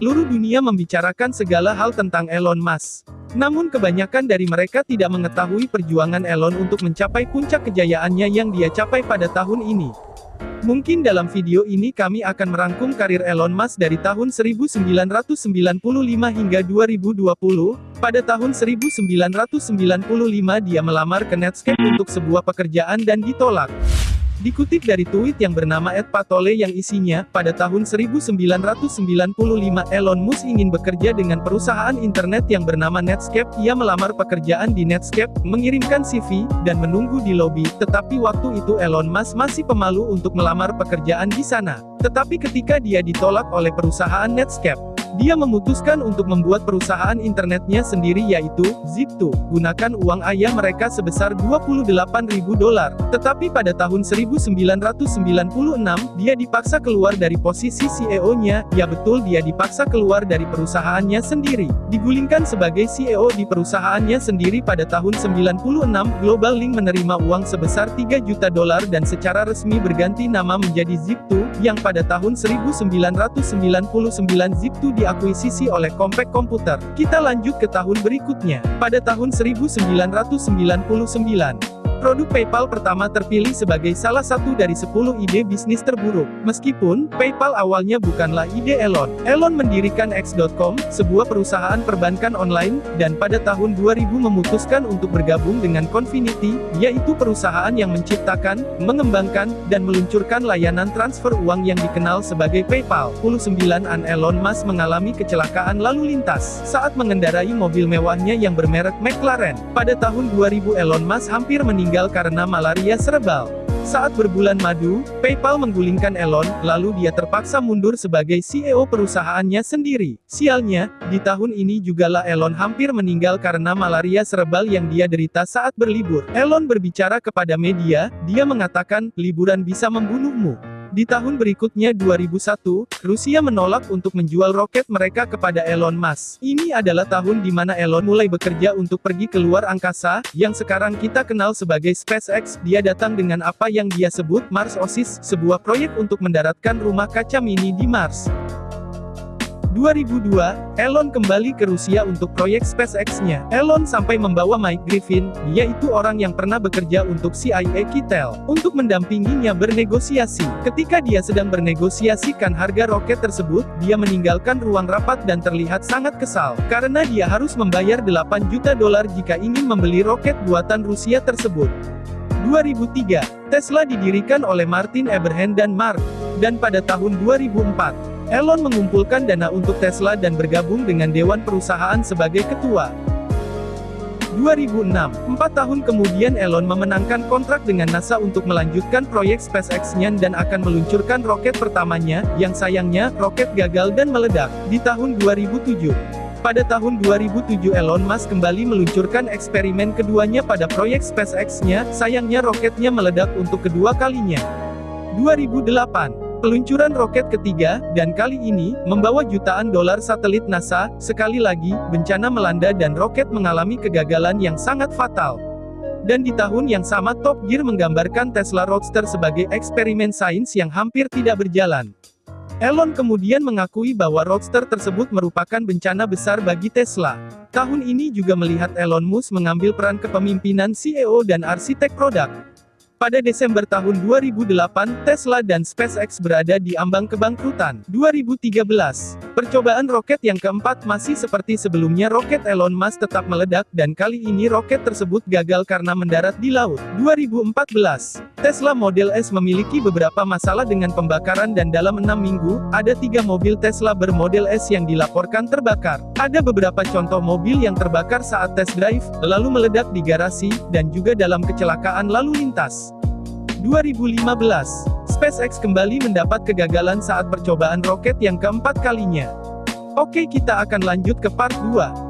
seluruh dunia membicarakan segala hal tentang Elon Musk. Namun kebanyakan dari mereka tidak mengetahui perjuangan Elon untuk mencapai puncak kejayaannya yang dia capai pada tahun ini. Mungkin dalam video ini kami akan merangkum karir Elon Musk dari tahun 1995 hingga 2020. Pada tahun 1995 dia melamar ke Netscape untuk sebuah pekerjaan dan ditolak. Dikutip dari tweet yang bernama Ed Patole yang isinya, pada tahun 1995 Elon Musk ingin bekerja dengan perusahaan internet yang bernama Netscape. Ia melamar pekerjaan di Netscape, mengirimkan CV, dan menunggu di lobi, tetapi waktu itu Elon Musk masih pemalu untuk melamar pekerjaan di sana. Tetapi ketika dia ditolak oleh perusahaan Netscape, dia memutuskan untuk membuat perusahaan internetnya sendiri yaitu, Zip2, gunakan uang ayah mereka sebesar 28.000 dolar. Tetapi pada tahun 1996, dia dipaksa keluar dari posisi CEO-nya, ya betul dia dipaksa keluar dari perusahaannya sendiri. Digulingkan sebagai CEO di perusahaannya sendiri pada tahun 96, Global Link menerima uang sebesar 3 juta dolar dan secara resmi berganti nama menjadi Zip2, yang pada tahun 1999 Zip2 diakuisisi oleh Compaq Computer. Kita lanjut ke tahun berikutnya. Pada tahun 1999, Produk PayPal pertama terpilih sebagai salah satu dari 10 ide bisnis terburuk. Meskipun, PayPal awalnya bukanlah ide Elon. Elon mendirikan X.com, sebuah perusahaan perbankan online, dan pada tahun 2000 memutuskan untuk bergabung dengan Confinity, yaitu perusahaan yang menciptakan, mengembangkan, dan meluncurkan layanan transfer uang yang dikenal sebagai PayPal. 19an Elon Musk mengalami kecelakaan lalu lintas saat mengendarai mobil mewahnya yang bermerek McLaren. Pada tahun 2000 Elon Musk hampir meninggal meninggal karena malaria serebral. Saat berbulan madu, PayPal menggulingkan Elon, lalu dia terpaksa mundur sebagai CEO perusahaannya sendiri. Sialnya, di tahun ini jugalah Elon hampir meninggal karena malaria serebral yang dia derita saat berlibur. Elon berbicara kepada media, dia mengatakan, liburan bisa membunuhmu. Di tahun berikutnya 2001, Rusia menolak untuk menjual roket mereka kepada Elon Musk. Ini adalah tahun di mana Elon mulai bekerja untuk pergi ke luar angkasa, yang sekarang kita kenal sebagai SpaceX. Dia datang dengan apa yang dia sebut Mars Oasis, sebuah proyek untuk mendaratkan rumah kaca mini di Mars. 2002, Elon kembali ke Rusia untuk proyek SpaceX-nya. Elon sampai membawa Mike Griffin, yaitu orang yang pernah bekerja untuk CIA Kitel, untuk mendampinginya bernegosiasi. Ketika dia sedang bernegosiasikan harga roket tersebut, dia meninggalkan ruang rapat dan terlihat sangat kesal, karena dia harus membayar 8 juta dolar jika ingin membeli roket buatan Rusia tersebut. 2003, Tesla didirikan oleh Martin Eberhard dan Mark, dan pada tahun 2004, Elon mengumpulkan dana untuk Tesla dan bergabung dengan Dewan Perusahaan sebagai ketua. 2006, empat tahun kemudian Elon memenangkan kontrak dengan NASA untuk melanjutkan proyek SpaceX-nya dan akan meluncurkan roket pertamanya, yang sayangnya, roket gagal dan meledak, di tahun 2007. Pada tahun 2007 Elon Musk kembali meluncurkan eksperimen keduanya pada proyek SpaceX-nya, sayangnya roketnya meledak untuk kedua kalinya. 2008 Peluncuran roket ketiga, dan kali ini, membawa jutaan dolar satelit NASA, sekali lagi, bencana melanda dan roket mengalami kegagalan yang sangat fatal. Dan di tahun yang sama Top Gear menggambarkan Tesla Roadster sebagai eksperimen sains yang hampir tidak berjalan. Elon kemudian mengakui bahwa Roadster tersebut merupakan bencana besar bagi Tesla. Tahun ini juga melihat Elon Musk mengambil peran kepemimpinan CEO dan arsitek produk. Pada Desember tahun 2008, Tesla dan SpaceX berada di ambang kebangkrutan. 2013, percobaan roket yang keempat masih seperti sebelumnya roket Elon Musk tetap meledak dan kali ini roket tersebut gagal karena mendarat di laut. 2014, Tesla Model S memiliki beberapa masalah dengan pembakaran dan dalam enam minggu, ada tiga mobil Tesla bermodel S yang dilaporkan terbakar. Ada beberapa contoh mobil yang terbakar saat test drive, lalu meledak di garasi, dan juga dalam kecelakaan lalu lintas. 2015, SpaceX kembali mendapat kegagalan saat percobaan roket yang keempat kalinya. Oke kita akan lanjut ke part 2.